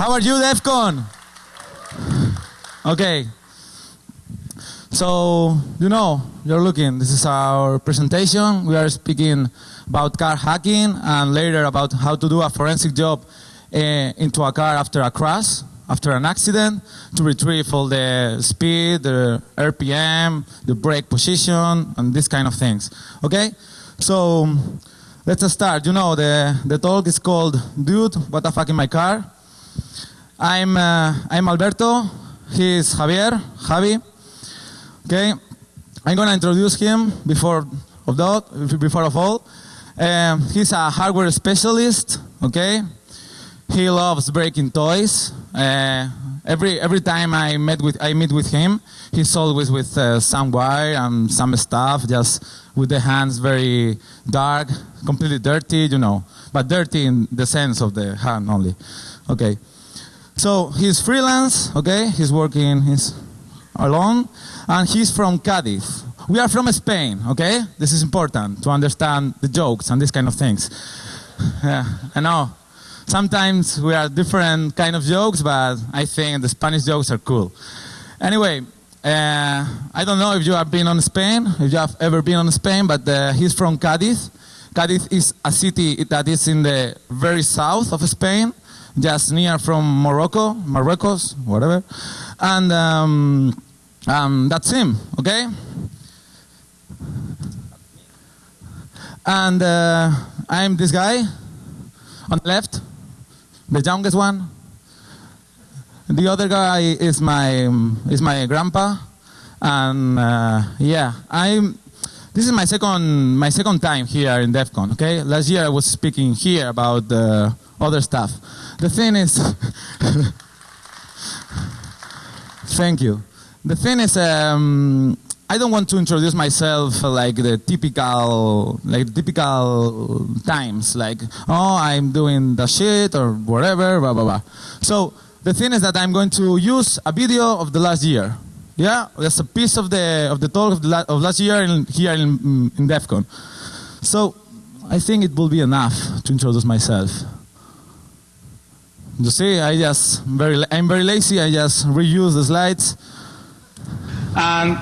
How are you, DEFCON? Okay. So, you know, you're looking, this is our presentation. We are speaking about car hacking and later about how to do a forensic job uh, into a car after a crash, after an accident, to retrieve all the speed, the RPM, the brake position, and this kind of things. Okay? So, let's start. You know, the, the talk is called Dude, What the Fuck in My Car? I'm, uh, I'm Alberto. He's Javier, Javi. Okay, I'm gonna introduce him before of that, before of all. Um, he's a hardware specialist. Okay, he loves breaking toys. Uh, every every time I met with I meet with him, he's always with uh, some wire and some stuff, just with the hands very dark, completely dirty, you know, but dirty in the sense of the hand only. Okay, so he's freelance. Okay, he's working. He's alone, and he's from Cadiz. We are from Spain, okay? This is important to understand the jokes and these kind of things. Yeah, I know. Sometimes we are different kind of jokes, but I think the Spanish jokes are cool. Anyway, uh, I don't know if you have been on Spain, if you have ever been on Spain, but uh, he's from Cadiz. Cadiz is a city that is in the very south of Spain, just near from Morocco, Marruecos, whatever. And um, um, that's him, okay? And uh, I'm this guy on the left, the youngest one. The other guy is my is my grandpa, and uh, yeah, I'm. This is my second my second time here in DEF CON. Okay, last year I was speaking here about uh, other stuff. The thing is, thank you. The thing is, um, I don't want to introduce myself like the typical, like typical times, like oh I'm doing the shit or whatever, blah blah blah. So the thing is that I'm going to use a video of the last year. Yeah, that's a piece of the of the talk of, the la of last year in, here in, in DEF CON. So I think it will be enough to introduce myself. You see, I just very I'm very lazy. I just reuse the slides. And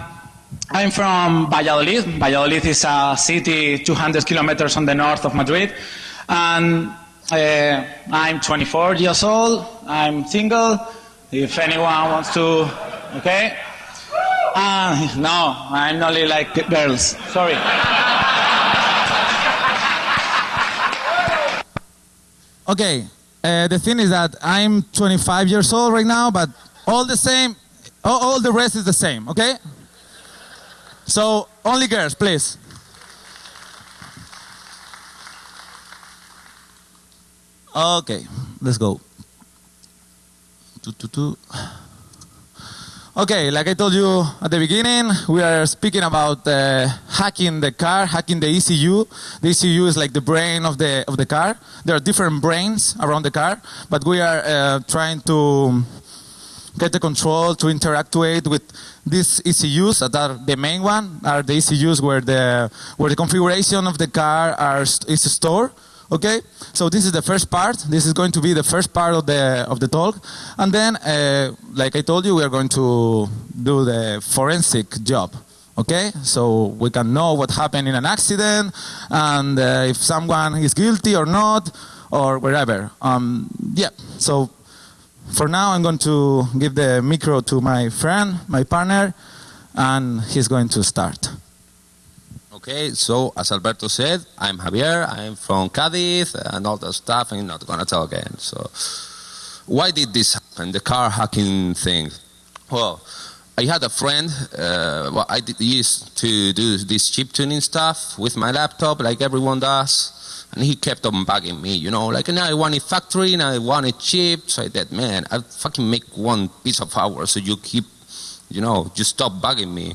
I'm from Valladolid. Valladolid is a city 200 kilometers on the north of Madrid. And uh, I'm 24 years old. I'm single. If anyone wants to, okay? Uh, no, I'm only like girls. Sorry. Okay, uh, the thing is that I'm 25 years old right now, but all the same, all, all the rest is the same, okay? So, only girls, please. Okay, let's go. Okay, like I told you at the beginning, we are speaking about uh, hacking the car, hacking the ECU. The ECU is like the brain of the of the car. There are different brains around the car, but we are uh, trying to get the control to interactuate with these ECUs that are the main one are the ECUs where the where the configuration of the car are, is stored. Okay, so this is the first part. This is going to be the first part of the of the talk, and then, uh, like I told you, we are going to do the forensic job. Okay, so we can know what happened in an accident, and uh, if someone is guilty or not, or wherever. Um, yeah. So for now, I'm going to give the micro to my friend, my partner, and he's going to start. Okay, so as Alberto said, I'm Javier, I'm from Cadiz, and all that stuff, and I'm not to tell again. So, why did this happen, the car hacking thing? Well, I had a friend, uh, well, I did, used to do this chip tuning stuff with my laptop, like everyone does, and he kept on bugging me, you know, like, now I want it factory, and I want it cheap, so I said, man, I'll fucking make one piece of hours, so you keep, you know, just stop bugging me.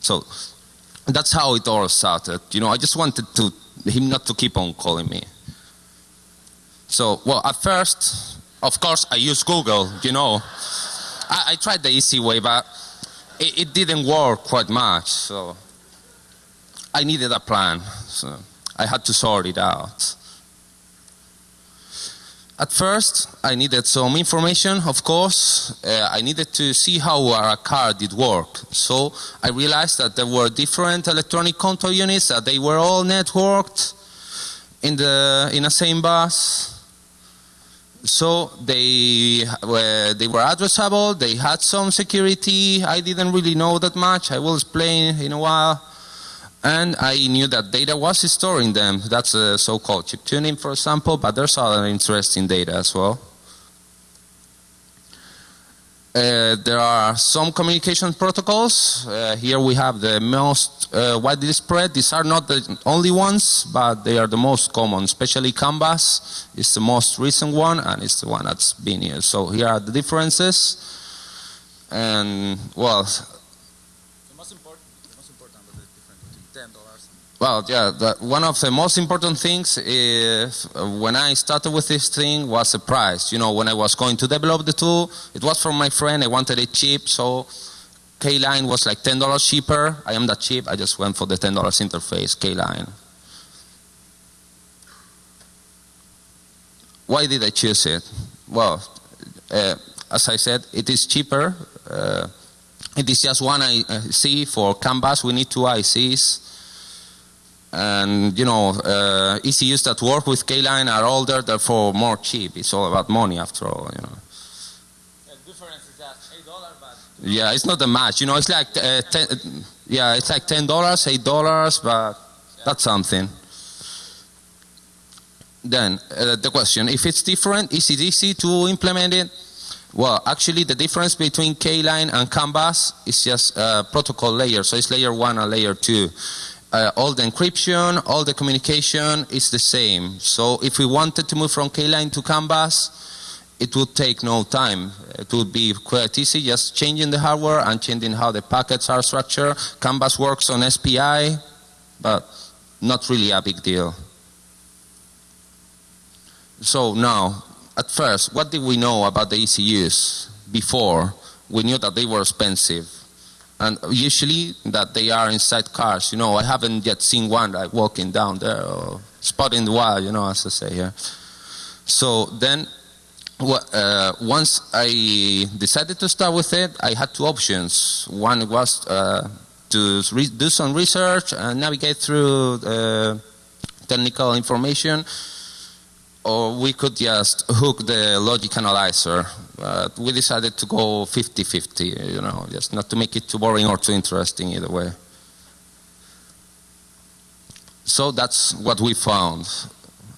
So, that's how it all started. You know, I just wanted to him not to keep on calling me. So, well, at first, of course, I used Google. You know, I, I tried the easy way, but it, it, didn't work quite much. So, I needed a plan. So, I had to sort it out. At first, I needed some information, of course. Uh, I needed to see how a car did work. So I realized that there were different electronic control units, that they were all networked in, the, in a same bus. So they were, they were addressable, they had some security. I didn't really know that much. I will explain in a while. And I knew that data was stored in them. That's a so-called chip tuning, for example, but there's other interesting data as well. Uh, there are some communication protocols. Uh, here we have the most uh, widely spread. These are not the only ones, but they are the most common, especially CAN bus is the most recent one, and it's the one that's been used. So here are the differences. And, well, Well, yeah, the, one of the most important things is when I started with this thing was the price. You know, when I was going to develop the tool, it was from my friend. I wanted it cheap, so K-Line was like $10 cheaper. I am that cheap. I just went for the $10 interface, K-Line. Why did I choose it? Well, uh, as I said, it is cheaper. Uh, it is just one IC for Canvas. We need two ICs and you know uh, ECUs that work with K-line are older, therefore more cheap. It's all about money after all, you know. The difference is that eight dollars, but yeah, it's not a match. You know, it's like uh, ten, yeah, it's like ten dollars, eight dollars, but that's something. Then uh, the question: If it's different, is it easy to implement it? Well, actually, the difference between K-line and CAN bus is just a protocol layer. So it's layer one and layer two uh, all the encryption, all the communication is the same. So if we wanted to move from K-line to CAN bus, it would take no time. It would be quite easy, just changing the hardware and changing how the packets are structured. CAN bus works on SPI, but not really a big deal. So now, at first, what did we know about the ECUs before? We knew that they were expensive and usually that they are inside cars. You know, I haven't yet seen one like walking down there or spotting the wild, you know, as I say here. So then, uh, once I decided to start with it, I had two options. One was uh, to do some research and navigate through uh, technical information or we could just hook the logic analyzer. But we decided to go 50-50, you know, just not to make it too boring or too interesting either way. So that's what we found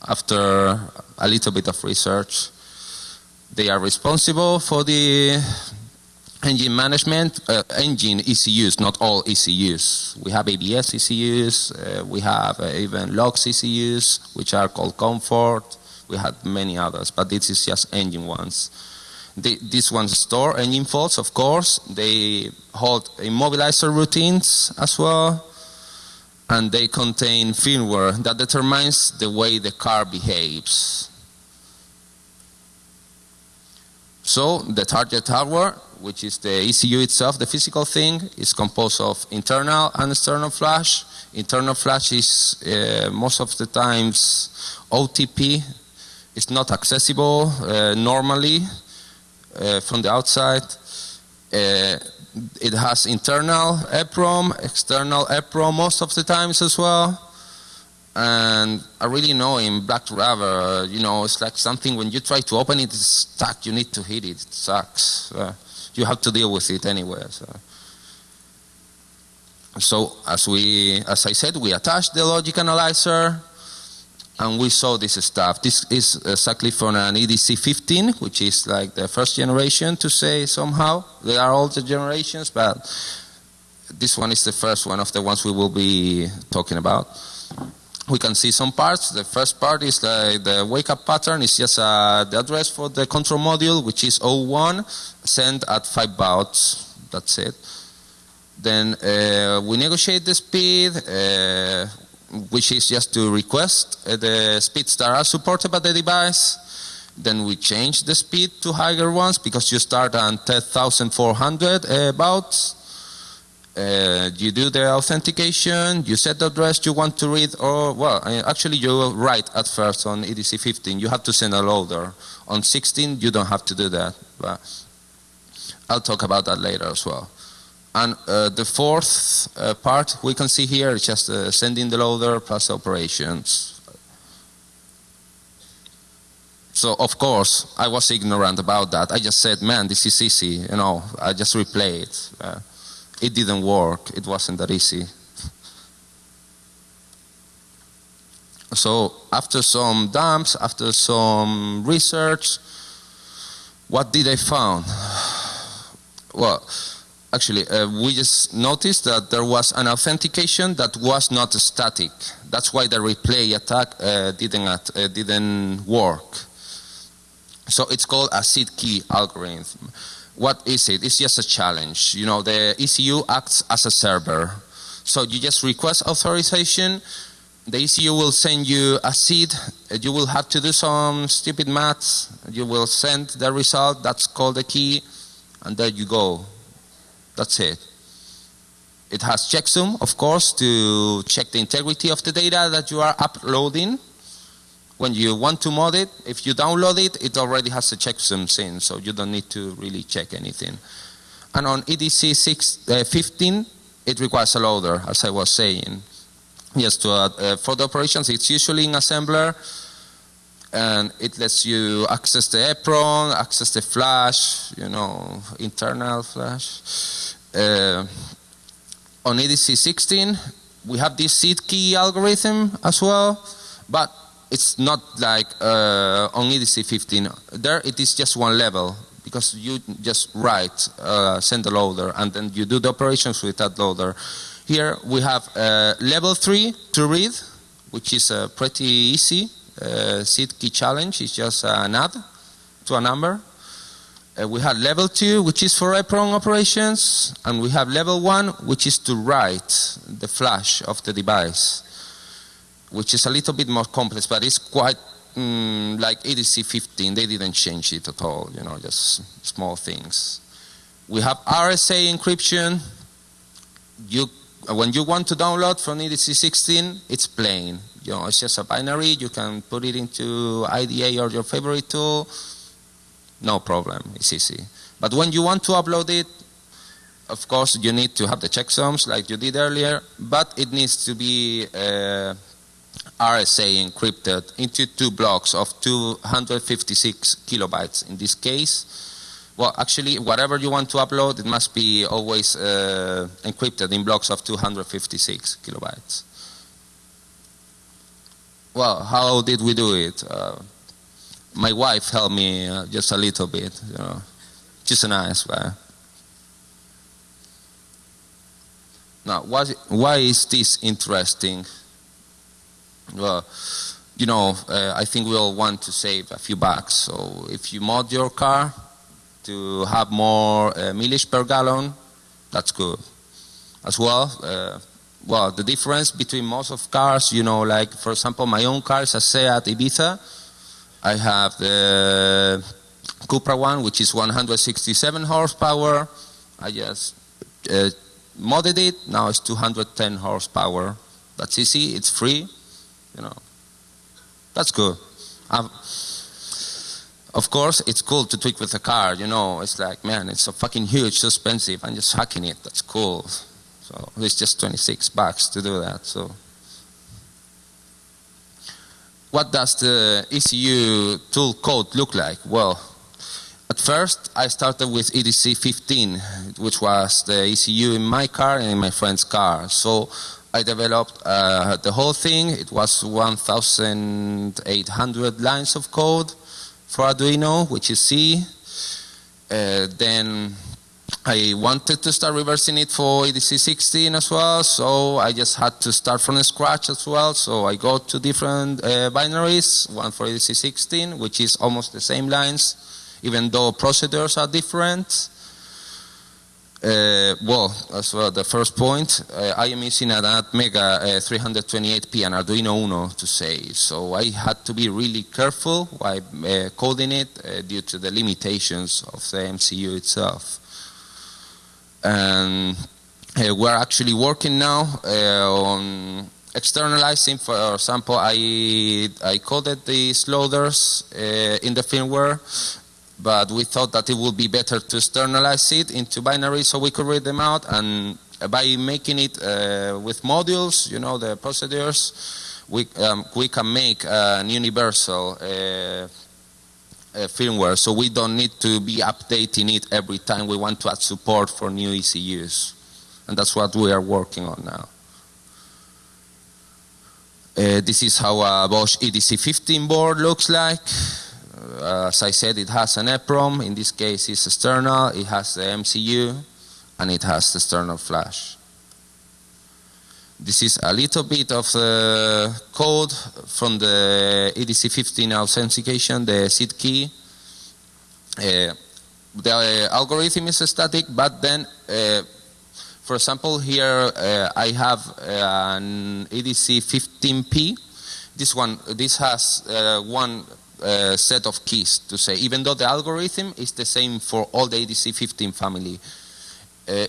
after a little bit of research. They are responsible for the engine management, uh, engine ECUs, not all ECUs. We have ABS ECUs, uh, we have uh, even LOX ECUs, which are called comfort. We had many others, but this is just engine ones. The, these ones store engine faults, of course. They hold immobilizer routines as well. And they contain firmware that determines the way the car behaves. So the target hardware, which is the ECU itself, the physical thing, is composed of internal and external flash. Internal flash is uh, most of the times OTP, it's not accessible uh, normally from the outside. Uh, it has internal EPROM, external EPROM most of the times as well. And I really know in Black Rubber, you know, it's like something when you try to open it, it's stuck. You need to hit it. It sucks. Uh, you have to deal with it anyway. So. so as we, as I said, we attach the logic analyzer and we saw this stuff. This is exactly from an EDC 15, which is like the first generation to say somehow. They are all the generations, but this one is the first one of the ones we will be talking about. We can see some parts. The first part is the wake up pattern. It's just uh, the address for the control module, which is 01, sent at 5 bauds. That's it. Then uh, we negotiate the speed. Uh, which is just to request uh, the speeds that are supported by the device. Then we change the speed to higher ones because you start on 10,400 uh, uh, you do the authentication, you set the address you want to read, or, well, actually you write at first on EDC 15, you have to send a loader. On 16, you don't have to do that, but I'll talk about that later as well. And uh, the fourth uh, part we can see here is just uh, sending the loader plus operations. So of course I was ignorant about that. I just said, man, this is easy. You know, I just replay it. Uh, it didn't work. It wasn't that easy. So after some dumps, after some research, what did I found? Well, actually, uh, we just noticed that there was an authentication that was not static. That's why the replay attack uh, didn't, uh, didn't work. So it's called a seed key algorithm. What is it? It's just a challenge. You know, the ECU acts as a server. So you just request authorization, the ECU will send you a seed, you will have to do some stupid maths, you will send the result, that's called the key, and there you go. That's it. It has checksum, of course, to check the integrity of the data that you are uploading. When you want to mod it, if you download it, it already has a checksum in, so you don't need to really check anything. And on EDC 6, uh, 15, it requires a loader, as I was saying. Yes, to add, uh, for the operations, it's usually in assembler, and it lets you access the EEPROM, access the flash, you know, internal flash. Uh, on EDC 16, we have this seed key algorithm as well, but it's not like uh, on EDC 15. There it is just one level because you just write, uh, send the loader, and then you do the operations with that loader. Here we have uh, level 3 to read, which is uh, pretty easy uh, seed key challenge is just an add to a number. Uh, we have level 2, which is for EEPROM operations, and we have level 1, which is to write the flash of the device, which is a little bit more complex, but it's quite mm, like EDC 15. They didn't change it at all, you know, just small things. We have RSA encryption. You, when you want to download from EDC 16, it's plain you know, it's just a binary. You can put it into IDA or your favorite tool. No problem. It's easy. But when you want to upload it, of course, you need to have the checksums like you did earlier, but it needs to be uh, RSA encrypted into two blocks of 256 kilobytes in this case. Well, actually, whatever you want to upload, it must be always uh, encrypted in blocks of 256 kilobytes. Well, how did we do it? Uh, my wife helped me uh, just a little bit, you know. She's a nice guy. Now, why, why is this interesting? Well, you know, uh, I think we all want to save a few bucks. So if you mod your car to have more uh, per gallon, that's good. As well, uh, well, the difference between most of cars, you know, like for example, my own car is a Seat Ibiza. I have the Cupra one, which is 167 horsepower. I just uh, modded it. Now it's 210 horsepower. That's easy. It's free. You know, that's good. I've, of course, it's cool to tweak with a car. You know, it's like, man, it's so fucking huge, so expensive. I'm just hacking it. That's cool. So it's just 26 bucks to do that. So what does the ECU tool code look like? Well, at first I started with EDC 15, which was the ECU in my car and in my friend's car. So I developed uh, the whole thing. It was 1,800 lines of code for Arduino, which is C. Uh, then I wanted to start reversing it for EDC 16 as well, so I just had to start from scratch as well. So I got two different uh, binaries, one for EDC 16, which is almost the same lines, even though procedures are different. Uh, well, as well, the first point, uh, I am using an Atmega uh, 328P and Arduino Uno to say. so I had to be really careful while uh, coding it uh, due to the limitations of the MCU itself. And uh, we're actually working now on externalizing. For example, I I coded these loaders in the firmware, but we thought that it would be better to externalize it into binary so we could read them out. And by making it uh, with modules, you know, the procedures, we um, we can make an universal. Uh, uh, firmware, so we don't need to be updating it every time we want to add support for new ECUs. And that's what we are working on now. Uh, this is how a Bosch EDC15 board looks like. Uh, as I said, it has an EPROM. In this case, it's external. It has the MCU, and it has the external flash. This is a little bit of the code from the EDC15 authentication, the seed key. Uh, the uh, algorithm is static, but then, uh, for example, here uh, I have uh, an EDC15P. This one, this has uh, set of keys to say, even though the algorithm is the same for all the EDC15 family.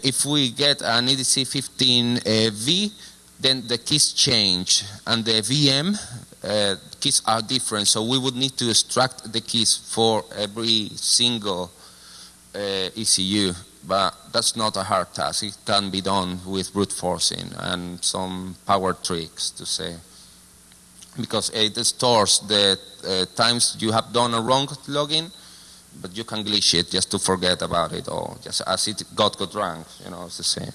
if we get an EDC15V, then the keys change. And the VM uh, keys are different. So we would need to extract the keys for every single uh, ECU but that's not a hard task. It can be done with brute forcing and some power tricks to say because it stores the uh, times you have done a wrong login but you can glitch it just to forget about it or just as it got got wrong you know it's the same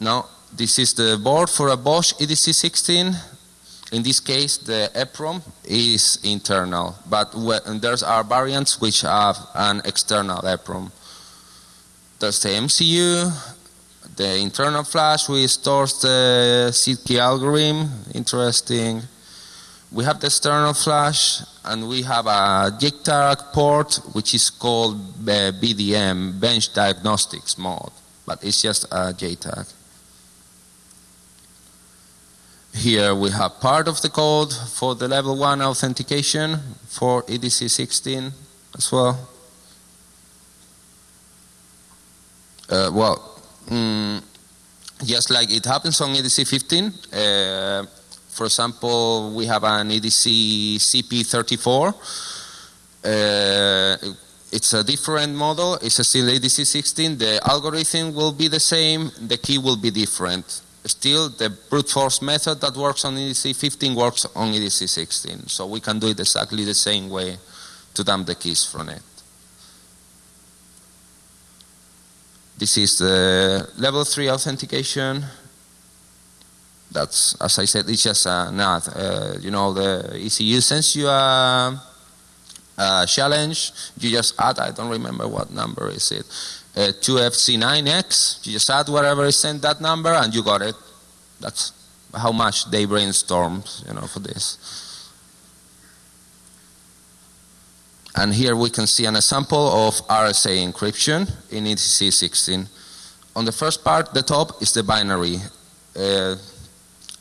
now this is the board for a Bosch EDC16. In this case, the EPROM is internal, but there's are variants which have an external EPROM. There's the MCU, the internal flash we stores the seed key algorithm, interesting. We have the external flash, and we have a JTAG port which is called uh, BDM, Bench Diagnostics mode, but it's just a JTAG. Here we have part of the code for the level 1 authentication for EDC16 as well. Uh, well, mm, just like it happens on EDC15, uh, for example, we have an EDC CP34. Uh, it's a different model, it's still EDC16. The algorithm will be the same, the key will be different still the brute force method that works on EDC 15 works on EDC 16. So we can do it exactly the same way to dump the keys from it. This is the level 3 authentication. That's, as I said, it's just a NAT. Uh, you know, the ECU sends you a, a challenge. You just add, I don't remember what number is it uh, 2FC9X. You just add whatever is sent that number and you got it. That's how much they brainstormed, you know, for this. And here we can see an example of RSA encryption in EDC16. On the first part, the top is the binary. Uh,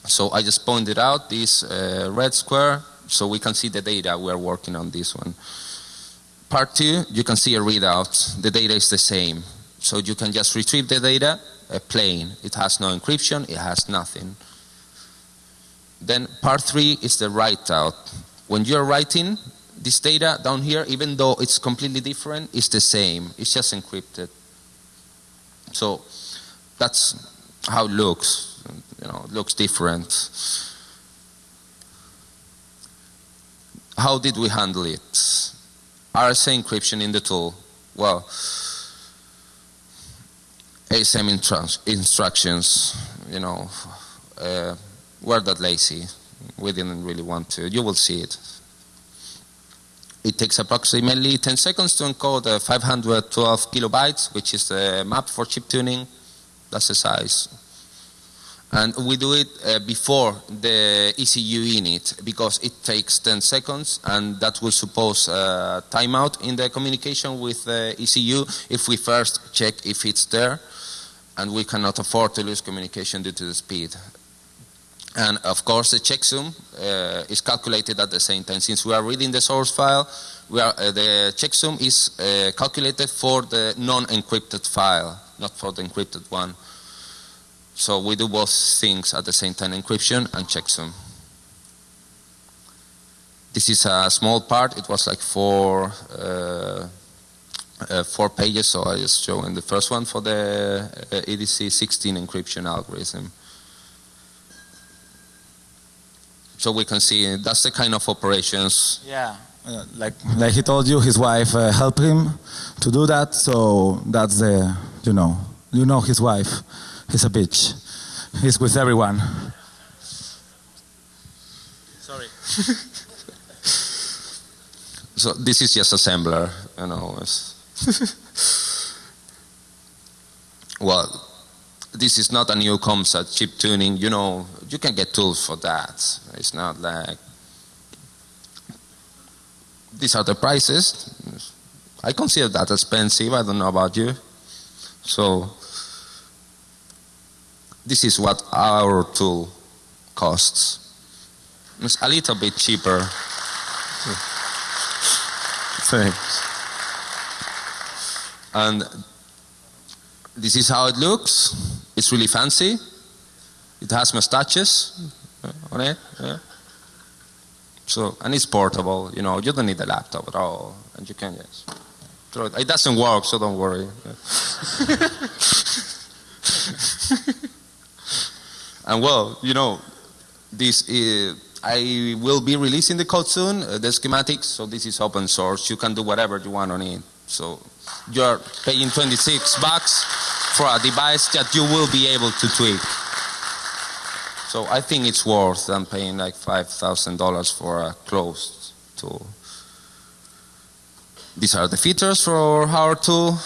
so I just pointed out this uh, red square so we can see the data. We're working on this one. Part two, you can see a readout. The data is the same. So you can just retrieve the data uh, plain. It has no encryption, it has nothing. Then part three is the write out. When you're writing, this data down here, even though it's completely different, is the same. It's just encrypted. So that's how it looks. You know, it looks different. How did we handle it? RSA encryption in the tool? Well, ASM instructions, you know, uh, we're that lazy. We didn't really want to. You will see it. It takes approximately 10 seconds to encode uh, 512 kilobytes, which is the map for chip tuning. That's the size. And we do it uh, before the ECU init because it takes 10 seconds and that will suppose a timeout in the communication with the ECU if we first check if it's there and we cannot afford to lose communication due to the speed. And of course the checksum uh, is calculated at the same time. Since we are reading the source file, are, uh, the checksum is uh, calculated for the non-encrypted file not for the encrypted one. So we do both things at the same time, encryption and checksum. This is a small part. It was like four, uh, uh, four pages, so I just show in the first one for the uh, EDC 16 encryption algorithm. So we can see that's the kind of operations. Yeah. Uh, like like he told you, his wife uh, helped him to do that. So that's the you know you know his wife. He's a bitch. He's with everyone. Sorry. so this is just assembler, you know. well, this is not a new concept, chip tuning. You know, you can get tools for that. It's not like these are the prices. I consider that expensive. I don't know about you. So this is what our tool costs. It's a little bit cheaper. Thanks. And this is how it looks. It's really fancy. It has mustaches on it. Yeah. So and it's portable. You know, you don't need a laptop at all, and you can just throw it. It doesn't work, so don't worry. and well, you know, this is, I will be releasing the code soon, uh, the schematics. So this is open source. You can do whatever you want on it. So you're paying 26 bucks for a device that you will be able to tweak. So I think it's worth than paying like $5,000 for a closed tool. These are the features for our tool.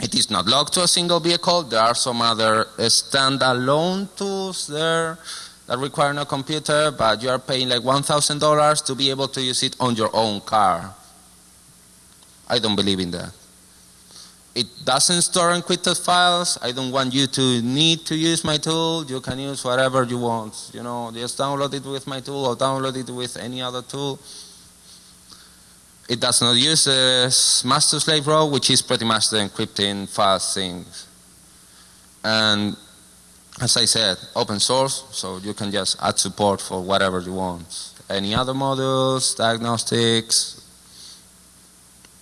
It is not locked to a single vehicle. There are some other uh, standalone tools there that require no computer, but you are paying like $1,000 to be able to use it on your own car. I don't believe in that. It doesn't store encrypted files. I don't want you to need to use my tool. You can use whatever you want. You know, just download it with my tool or download it with any other tool. It does not use a master slave role, which is pretty much the encrypting file thing. And as I said, open source, so you can just add support for whatever you want. Any other modules, diagnostics,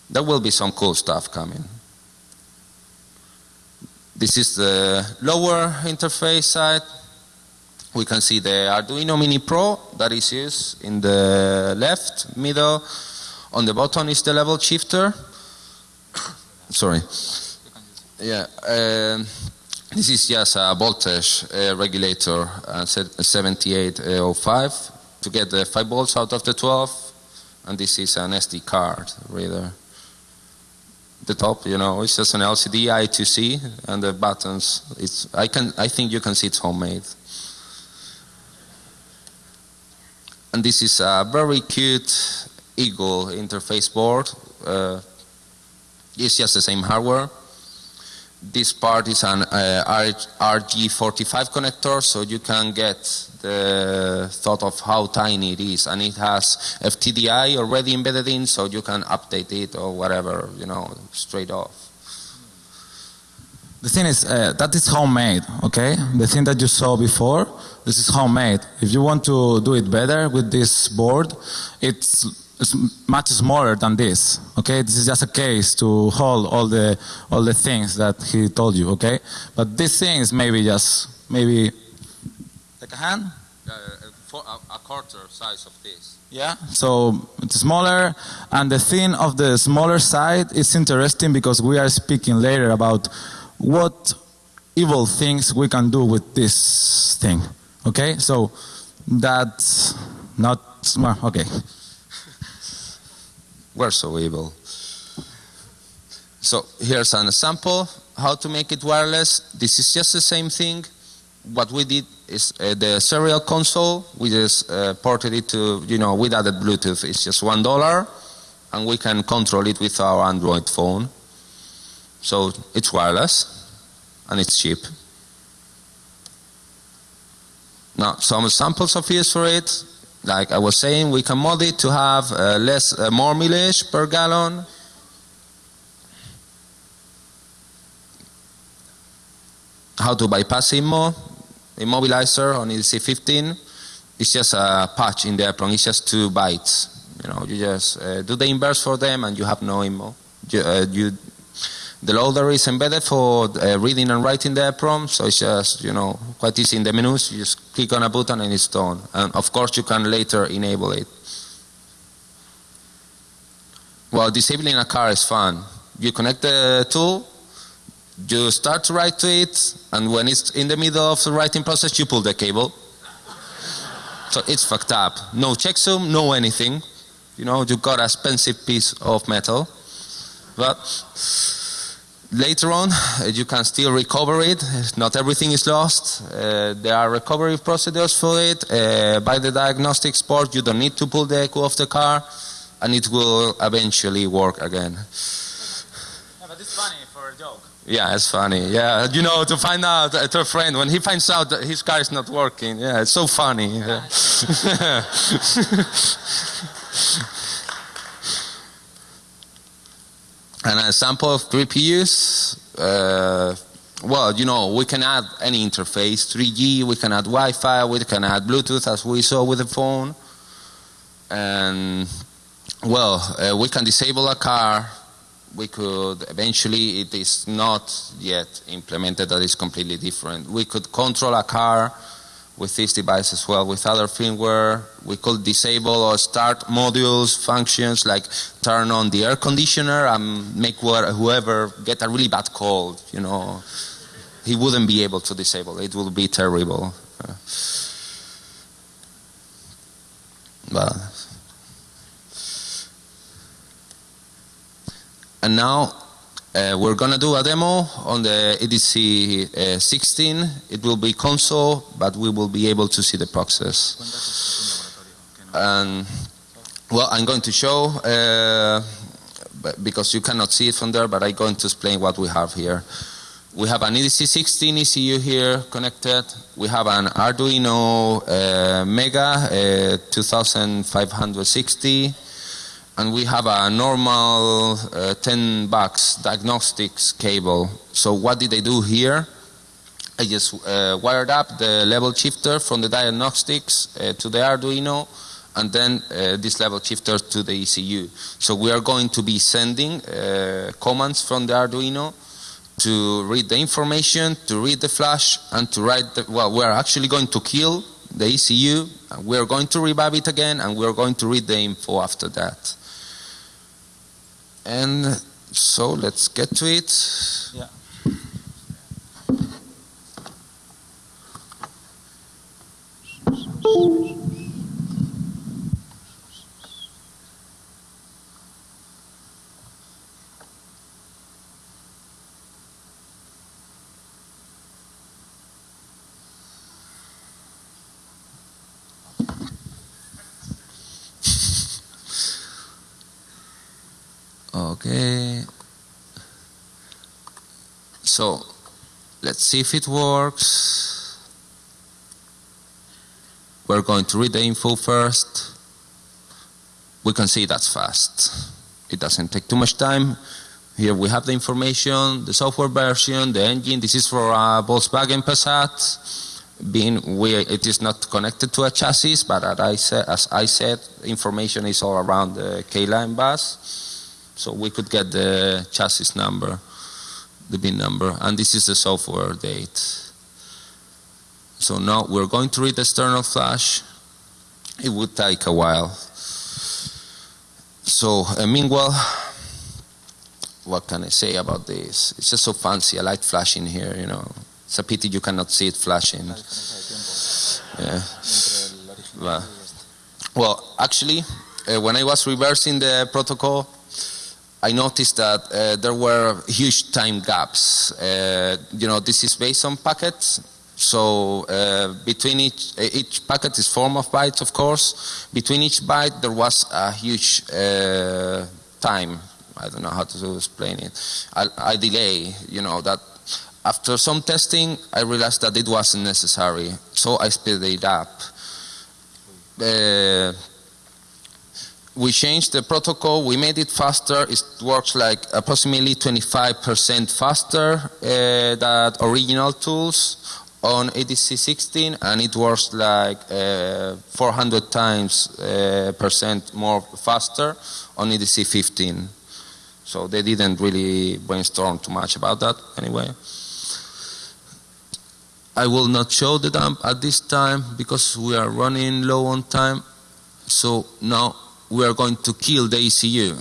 there will be some cool stuff coming. This is the lower interface side. We can see the Arduino Mini Pro that is used in the left middle. On the bottom is the level shifter. Sorry. Yeah. Um, this is just a voltage uh, regulator, uh, 7805, to get the 5 volts out of the 12. And this is an SD card reader the top, you know, it's just an LCD I2C and the buttons. It's I can I think you can see it's homemade. And this is a very cute Eagle interface board. Uh, it's just the same hardware. This part is an uh, RG45 connector, so you can get the thought of how tiny it is. And it has FTDI already embedded in, so you can update it or whatever, you know, straight off. The thing is, uh, that is homemade, okay? The thing that you saw before, this is homemade. If you want to do it better with this board, it's it's much smaller than this. Okay, this is just a case to hold all the all the things that he told you. Okay, but this thing is maybe just maybe like a hand. Uh, for a, a quarter size of this. Yeah, so it's smaller, and the thing of the smaller side is interesting because we are speaking later about what evil things we can do with this thing. Okay, so that's not well, okay. We're so evil. So here's an example how to make it wireless. This is just the same thing. What we did is uh, the serial console. We just uh, ported it to, you know, with added Bluetooth. It's just one dollar, and we can control it with our Android phone. So it's wireless, and it's cheap. Now, some samples of use for it like I was saying, we can mod it to have uh, less, uh, more mileage per gallon. how to bypass IMMO, immobilizer on EDC 15. It's just a patch in the apron. It's just two bytes. You know, you just uh, do the inverse for them, and you have no IMMO. You, uh, you, the loader is embedded for uh, reading and writing the EPROM, so it's just you know quite easy in the menus. You just click on a button and it's done. And of course, you can later enable it. Well, disabling a car is fun. You connect the tool, you start to write to it, and when it's in the middle of the writing process, you pull the cable. so it's fucked up. No checksum, no anything. You know, you got a expensive piece of metal. But later on, you can still recover it. Not everything is lost. Uh, there are recovery procedures for it. Uh, by the diagnostics port, you don't need to pull the echo of the car, and it will eventually work again. Yeah, but it's funny for a joke. Yeah, it's funny. Yeah, you know, to find out uh, to a friend when he finds out that his car is not working. Yeah, it's so funny. Yeah. An example of GPUs, uh, well, you know, we can add any interface, 3G, we can add Wi-Fi, we can add Bluetooth as we saw with the phone. And, well, uh, we can disable a car, we could, eventually it is not yet implemented, that is completely different. We could control a car with this device as well. With other firmware, we could disable or start modules, functions like turn on the air conditioner and make whoever get a really bad cold, you know, he wouldn't be able to disable. It would be terrible. But and now uh, we're going to do a demo on the EDC uh, 16. It will be console, but we will be able to see the process. And, well, I'm going to show, uh, because you cannot see it from there, but I'm going to explain what we have here. We have an EDC 16 ECU here connected. We have an Arduino uh, Mega uh, 2560 and we have a normal uh, 10 bucks diagnostics cable. So what did I do here? I just uh, wired up the level shifter from the diagnostics uh, to the Arduino and then uh, this level shifter to the ECU. So we are going to be sending uh, commands from the Arduino to read the information, to read the flash, and to write the, well, we are actually going to kill the ECU, we are going to revive it again, and we are going to read the info after that. And so let's get to it. Yeah. Okay. So let's see if it works. We're going to read the info first. We can see that's fast. It doesn't take too much time. Here we have the information, the software version, the engine. This is for a Volkswagen Passat. Being we, it is not connected to a chassis, but as I said, as I said information is all around the K-line bus. So we could get the chassis number, the bin number, and this is the software date. So now we're going to read the external flash. It would take a while. So uh, meanwhile, what can I say about this? It's just so fancy. I like flashing here, you know. It's a pity you cannot see it flashing. Yeah. Well, well actually, uh, when I was reversing the protocol, I noticed that uh, there were huge time gaps. Uh, you know, this is based on packets. So uh, between each, each packet is form of bytes, of course. Between each byte, there was a huge uh, time. I don't know how to explain it. I, I delay, you know, that after some testing, I realized that it wasn't necessary. So I speeded it up. We changed the protocol, we made it faster, it works like approximately 25% faster uh, than original tools on ADC 16 and it works like uh, 400 times uh, percent more faster on ADC 15. So they didn't really brainstorm too much about that anyway. I will not show the dump at this time because we are running low on time. So now we are going to kill the ECU.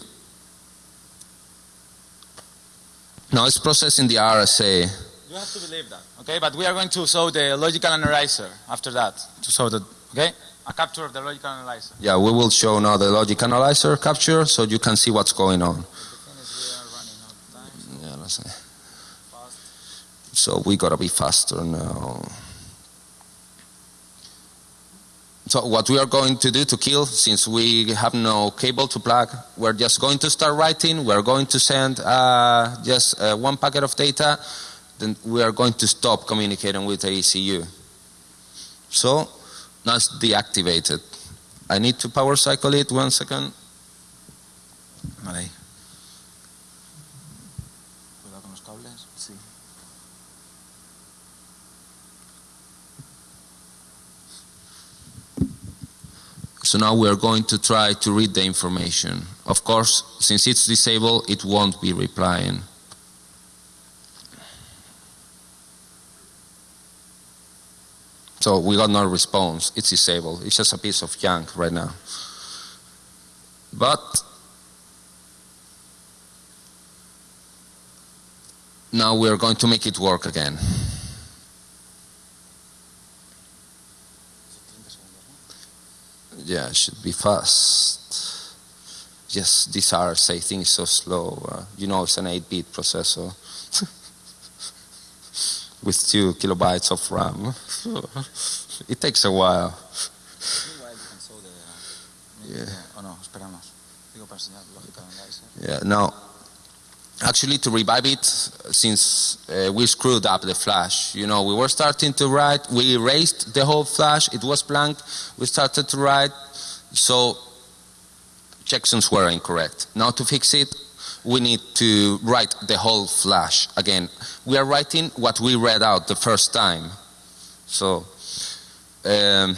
Now it's processing the RSA. You have to believe that, okay? But we are going to show the logical analyzer after that to show that, okay? A capture of the logical analyzer. Yeah, we will show now the logic analyzer capture so you can see what's going on. Yeah, let's see. So we gotta be faster now. So what we are going to do to kill, since we have no cable to plug, we're just going to start writing, we're going to send uh, just uh, one packet of data, then we are going to stop communicating with the ECU. So now it's deactivated. I need to power cycle it one second. Vale. So now we are going to try to read the information. Of course, since it's disabled, it won't be replying. So we got no response. It's disabled. It's just a piece of junk right now. But now we are going to make it work again. Yeah, it should be fast. Yes, these RSA things so slow. Uh, you know, it's an 8-bit processor with two kilobytes of RAM. it takes a while. Yeah. O no, actually, to revive it, since uh, we screwed up the flash, you know, we were starting to write. We erased the whole flash. It was blank. We started to write. So checksums were incorrect. Now to fix it, we need to write the whole flash again. We are writing what we read out the first time. So, um,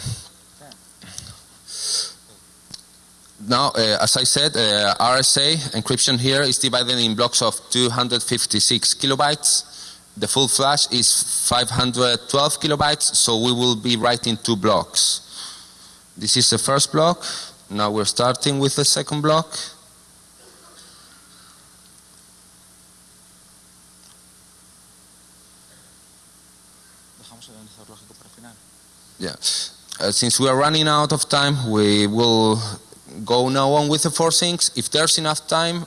now, uh, as I said, uh, RSA encryption here is divided in blocks of 256 kilobytes. The full flash is 512 kilobytes, so we will be writing two blocks. This is the first block. Now we're starting with the second block. Yeah. Uh, since we are running out of time, we will go now on with the four things. If there's enough time,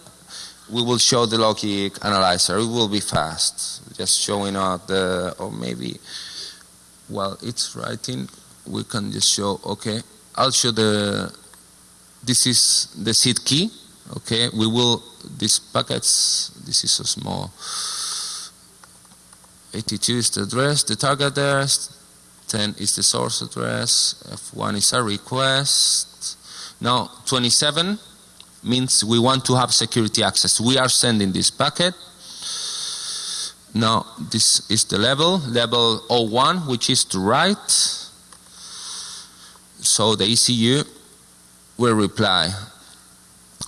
we will show the logic analyzer. It will be fast. Just showing out the, or maybe while it's writing, we can just show, okay, I'll show the, this is the seed key. Okay, we will, these packets, this is a small. 82 is the address, the target address, 10 is the source address, F1 is a request. Now 27 means we want to have security access. We are sending this packet. Now this is the level, level 01, which is to write. So the ECU will reply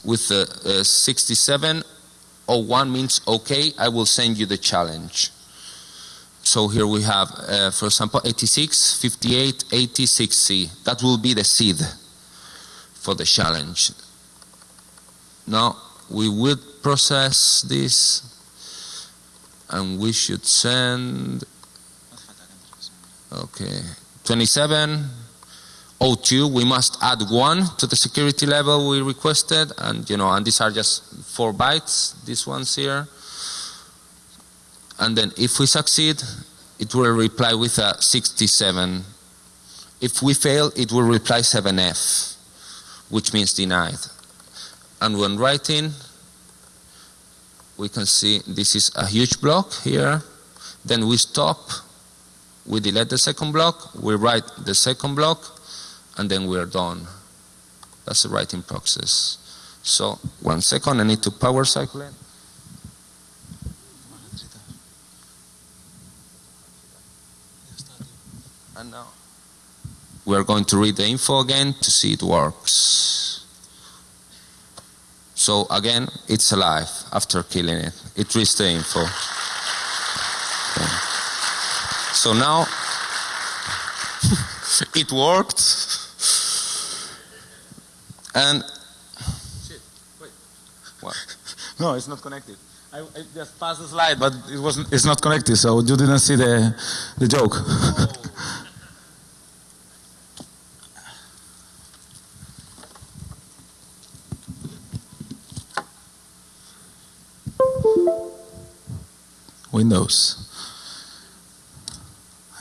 with the uh, 6701 means okay, I will send you the challenge. So here we have, uh, for example, 86, 58, 86C. That will be the seed for the challenge. Now we would process this and we should send, okay, 27, 02, we must add one to the security level we requested and you know, and these are just four bytes, these ones here. And then if we succeed, it will reply with a 67. If we fail, it will reply 7F, which means denied. And when writing, we can see this is a huge block here. Then we stop, we delete the second block, we write the second block, and then we are done. That's the writing process. So one second, I need to power cycle it. And now we're going to read the info again to see it works. So again, it's alive after killing it. It reads the info. Okay. So now it worked. And Shit, wait. What? No, it's not connected. I, I just passed the slide, but it wasn't. It's not connected, so you didn't see the the joke. Oh. Windows.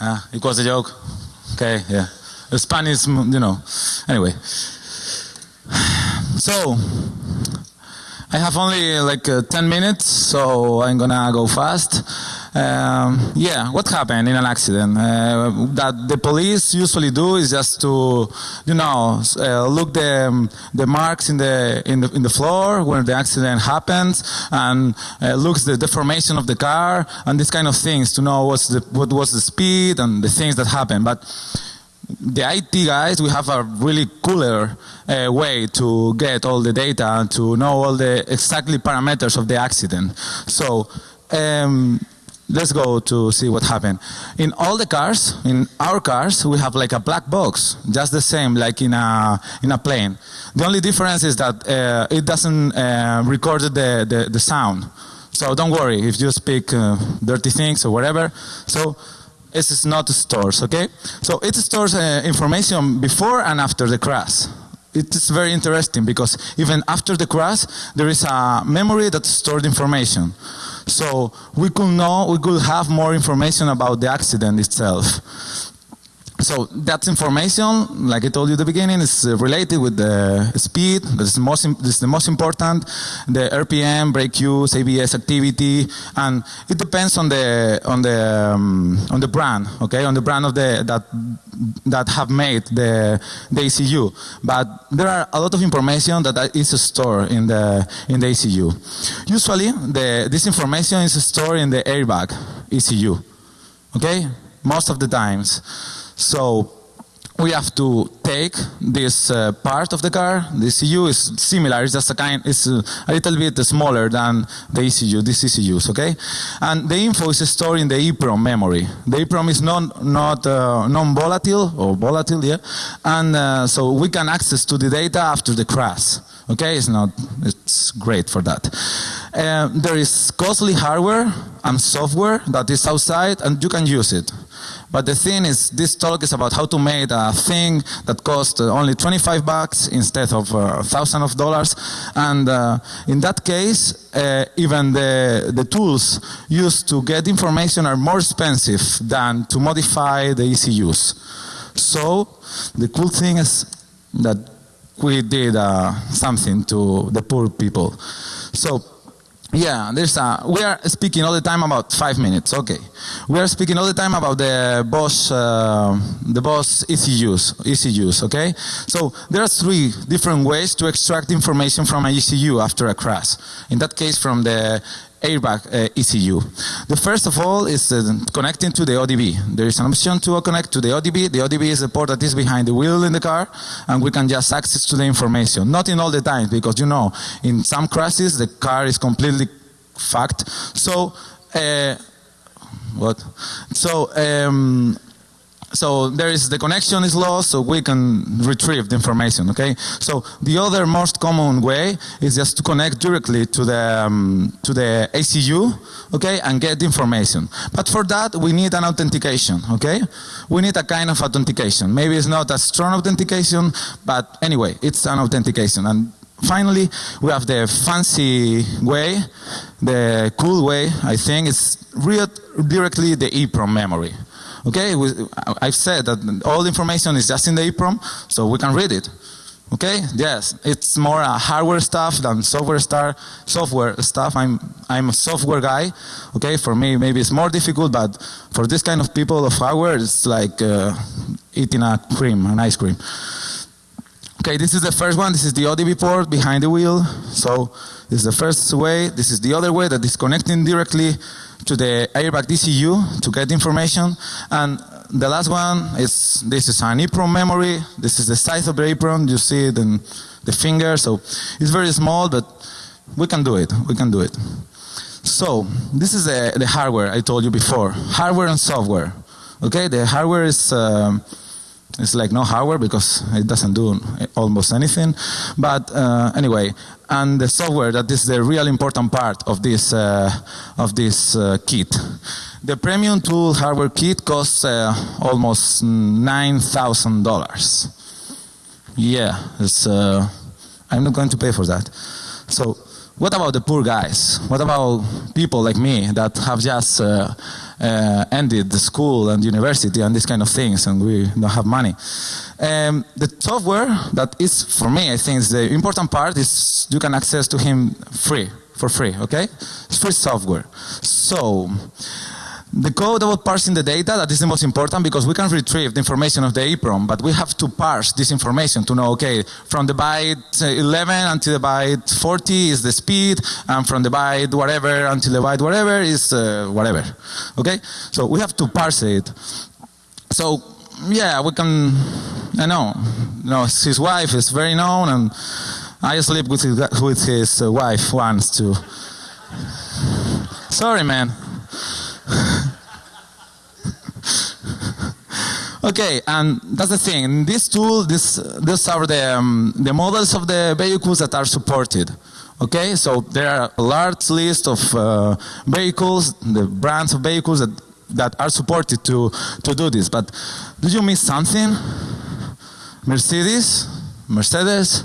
Ah, it was a joke. Okay, yeah. The Spanish, you know. Anyway. So, I have only like uh, 10 minutes, so I'm gonna go fast. Um, yeah, what happened in an accident? Uh, that the police usually do is just to, you know, uh, look the the marks in the in the in the floor where the accident happens, and uh, looks the deformation of the car and these kind of things to know what's the what was the speed and the things that happened, But the IT guys, we have a really cooler uh, way to get all the data and to know all the exactly parameters of the accident. So um, let's go to see what happened. In all the cars, in our cars, we have like a black box, just the same like in a in a plane. The only difference is that uh, it doesn't uh, record the, the, the sound. So don't worry if you speak uh, dirty things or whatever. So it is not stores, okay? So it stores uh, information before and after the crash. It is very interesting because even after the crash, there is a memory that stored information. So we could know, we could have more information about the accident itself. So that information, like I told you at the beginning, is uh, related with the speed. That's the most, that's the most important. The RPM, brake use, ABS activity, and it depends on the on the um, on the brand. Okay, on the brand of the that that have made the the ECU. But there are a lot of information that is stored in the in the ECU. Usually, the this information is stored in the airbag ECU. Okay, most of the times. So we have to take this uh, part of the car. The ECU is similar. It's just a kind. It's a, little bit smaller than the ECU. This ECUs, okay? And the info is stored in the EEPROM memory. The EEPROM is non not uh, non-volatile or volatile, yeah. And uh, so we can access to the data after the crash. Okay, it's not. It's great for that. Uh, there is costly hardware and software that is outside, and you can use it. But the thing is, this talk is about how to make a thing that costs only 25 bucks instead of uh, thousand of dollars. And uh, in that case, uh, even the, the tools used to get information are more expensive than to modify the ECUs. So the cool thing is that we did uh, something to the poor people. So yeah, there's a, we are speaking all the time about five minutes. Okay, we are speaking all the time about the Bosch, uh, the Bosch ECUs, ECUs. Okay, so there are three different ways to extract information from an ECU after a crash. In that case, from the airbag uh, ECU. The first of all is uh, connecting to the ODB. There is an option to connect to the ODB. The ODB is the port that is behind the wheel in the car, and we can just access to the information. Not in all the times, because you know, in some crashes the car is completely fucked. So, uh, what? So, um, so there is the connection is lost, so we can retrieve the information. Okay. So the other most common way is just to connect directly to the um, to the ECU, okay, and get the information. But for that we need an authentication. Okay, we need a kind of authentication. Maybe it's not a strong authentication, but anyway, it's an authentication. And finally, we have the fancy way, the cool way. I think is read directly the EEPROM memory. Okay, we, I've said that all the information is just in the EEPROM, so we can read it. Okay, yes, it's more uh, hardware stuff than software star, software stuff. I'm, I'm a software guy. Okay, for me maybe it's more difficult, but for this kind of people of hardware, it's like uh, eating a cream, an ice cream. Okay, this is the first one. This is the ODB port behind the wheel. So this is the first way. This is the other way that is connecting directly to the airbag DCU to get information. And the last one is this is an EEPROM memory. This is the size of the EEPROM. You see it in the finger. So it's very small, but we can do it. We can do it. So this is the, the hardware I told you before. Hardware and software. Okay, the hardware is. Um, it's like no hardware because it doesn't do almost anything. But uh, anyway, and the software that is the real important part of this uh, of this uh, kit. The premium tool hardware kit costs uh, almost nine thousand dollars. Yeah, it's. Uh, I'm not going to pay for that. So what about the poor guys? What about people like me that have just uh, ended the school and university and these kind of things and we don't have money? Um, the software that is, for me, I think is the important part is you can access to him free, for free, okay? It's free software. So, the code about parsing the data, that is the most important because we can retrieve the information of the EEPROM, but we have to parse this information to know, okay, from the byte 11 until the byte 40 is the speed, and from the byte whatever until the byte whatever is uh, whatever. Okay? So we have to parse it. So, yeah, we can, I know, you know, his wife is very known, and I sleep with his, with his wife once too. Sorry, man. okay, and that's the thing. In this tool, this, these are the, um, the models of the vehicles that are supported. Okay, so there are a large list of uh, vehicles, the brands of vehicles that, that are supported to, to do this. But did you miss something? Mercedes? Mercedes?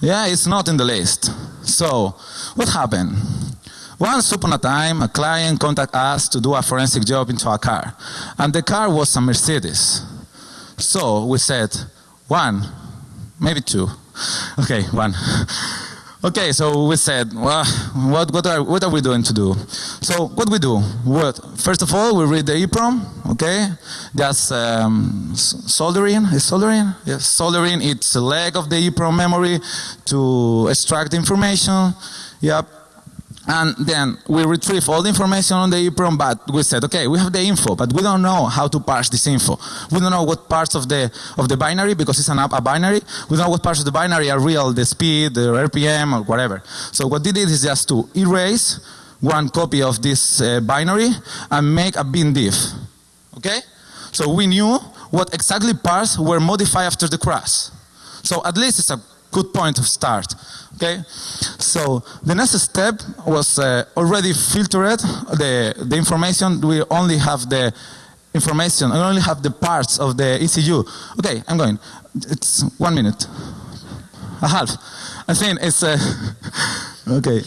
Yeah, it's not in the list. So, what happened? Once upon a time, a client contacted us to do a forensic job into a car. And the car was a Mercedes. So we said, one, maybe two. Okay, one. Okay, so we said, well, what, what, are, what are we doing to do? So what we do? What, first of all, we read the EEPROM, okay? That's um, soldering, is soldering? Yes, soldering its a leg of the EEPROM memory to extract information. Yep, and then we retrieve all the information on the EEPROM, but we said, okay, we have the info, but we don't know how to parse this info. We don't know what parts of the of the binary, because it's an, app, a binary, we don't know what parts of the binary are real, the speed, the RPM, or whatever. So what we did is just to erase one copy of this uh, binary and make a bin diff. Okay? So we knew what exactly parts were modified after the crash. So at least it's a good point of start. Okay, so the next step was uh, already filtered the the information. We only have the information. I only have the parts of the ECU. Okay, I'm going. It's one minute, a half. I think it's uh, okay.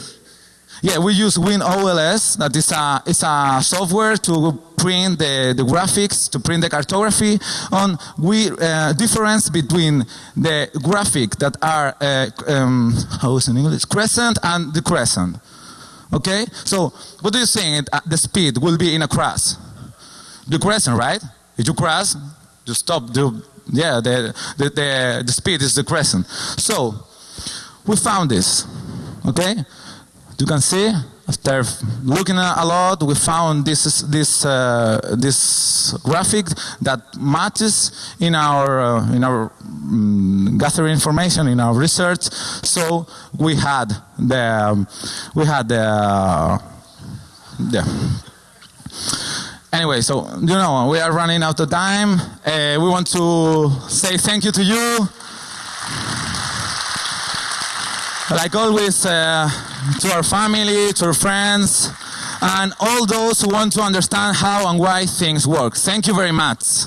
Yeah, we use WinOLS. That is a it's a software to print the, the graphics, to print the cartography. On we uh, difference between the graphic that are uh, um, how is in English crescent and the crescent. Okay, so what do you think? Uh, the speed will be in a cross, The crescent, right? If you crash, you stop. The yeah, the the the, the speed is the crescent. So we found this. Okay. You can see after looking a lot, we found this this uh, this graphic that matches in our uh, in our um, gathering information in our research. So we had the um, we had the uh, yeah. Anyway, so you know we are running out of time. Uh, we want to say thank you to you. Like always, uh, to our family, to our friends, and all those who want to understand how and why things work. Thank you very much.